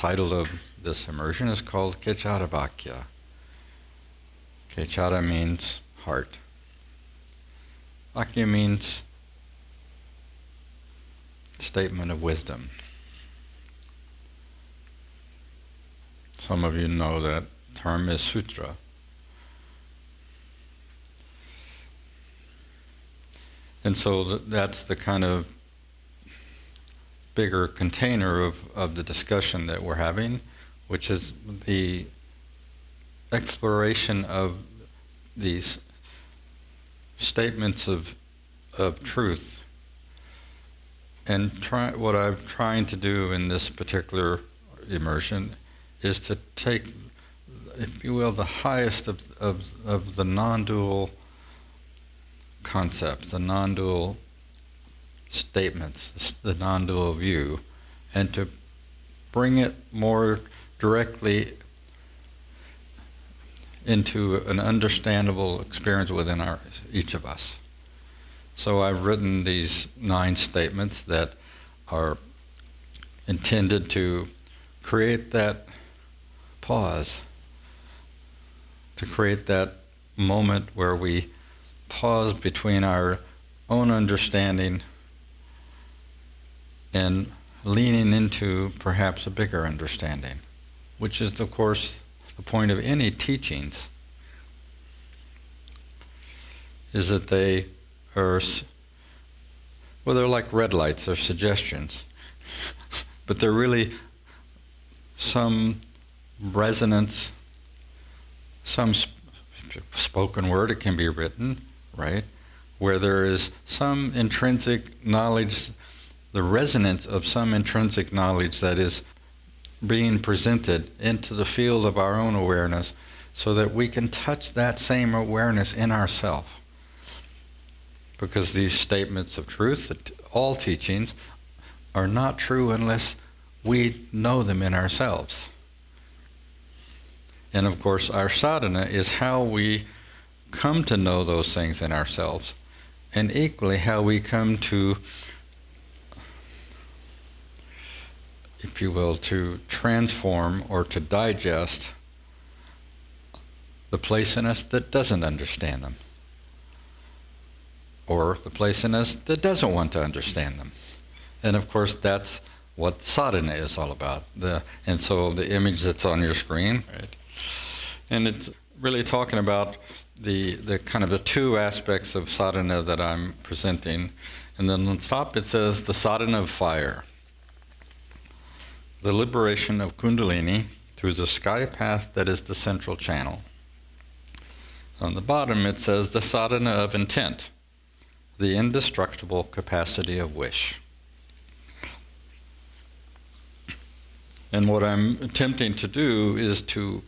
title of this immersion is called Kechara Vakya. Kechara means heart. Vakya means statement of wisdom. Some of you know that term is sutra. And so that's the kind of bigger container of, of the discussion that we're having, which is the exploration of these statements of, of truth. And try, what I'm trying to do in this particular immersion is to take, if you will, the highest of, of, of the non-dual concepts, the non-dual statements, the non-dual view, and to bring it more directly into an understandable experience within our, each of us. So I've written these nine statements that are intended to create that pause, to create that moment where we pause between our own understanding and leaning into perhaps a bigger understanding, which is, of course, the point of any teachings, is that they are, well, they're like red lights, they're suggestions, but they're really some resonance, some sp spoken word, it can be written, right? Where there is some intrinsic knowledge the resonance of some intrinsic knowledge that is being presented into the field of our own awareness so that we can touch that same awareness in ourselves. Because these statements of truth, all teachings, are not true unless we know them in ourselves. And of course, our sadhana is how we come to know those things in ourselves, and equally how we come to if you will, to transform or to digest the place in us that doesn't understand them, or the place in us that doesn't want to understand them. And of course, that's what sadhana is all about. The, and so the image that's on your screen, right? And it's really talking about the, the kind of the two aspects of sadhana that I'm presenting. And then on top it says the sadhana of fire the liberation of Kundalini through the sky path that is the central channel. On the bottom it says the sadhana of intent, the indestructible capacity of wish. And what I'm attempting to do is to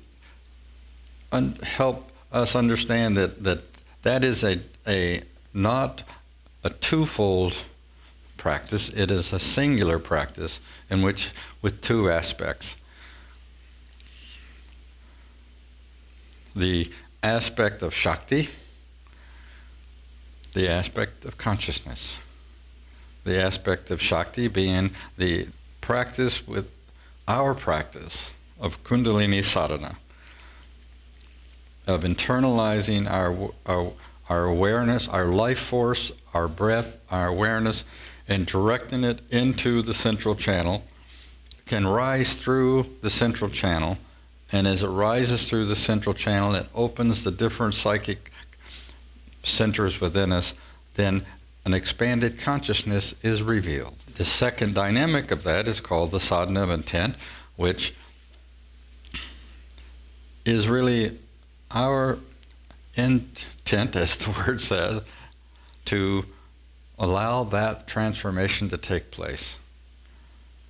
help us understand that that, that is a, a not a twofold practice, it is a singular practice in which, with two aspects. The aspect of Shakti, the aspect of consciousness. The aspect of Shakti being the practice with our practice of Kundalini sadhana, of internalizing our, our, our awareness, our life force, our breath, our awareness and directing it into the central channel can rise through the central channel and as it rises through the central channel it opens the different psychic centers within us then an expanded consciousness is revealed. The second dynamic of that is called the sadhana of intent which is really our intent as the word says to allow that transformation to take place.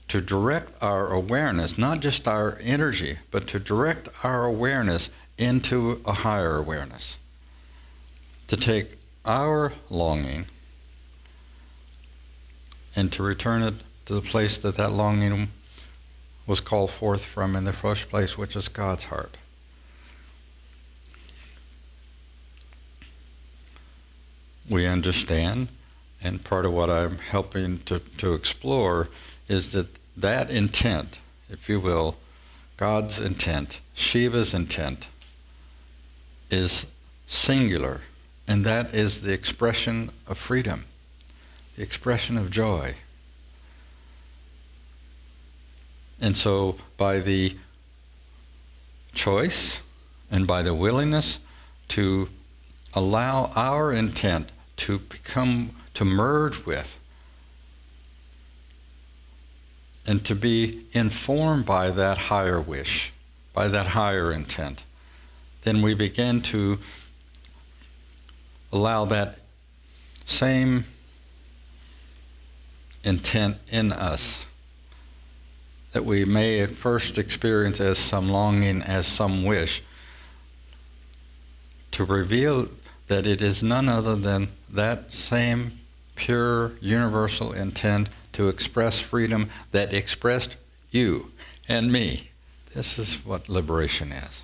To direct our awareness, not just our energy, but to direct our awareness into a higher awareness. To take our longing and to return it to the place that that longing was called forth from in the first place, which is God's heart. We understand and part of what I'm helping to, to explore is that that intent, if you will, God's intent, Shiva's intent, is singular, and that is the expression of freedom, the expression of joy. And so, by the choice and by the willingness to allow our intent to become, to merge with, and to be informed by that higher wish, by that higher intent, then we begin to allow that same intent in us that we may at first experience as some longing, as some wish, to reveal that it is none other than that same pure universal intent to express freedom that expressed you and me. This is what liberation is.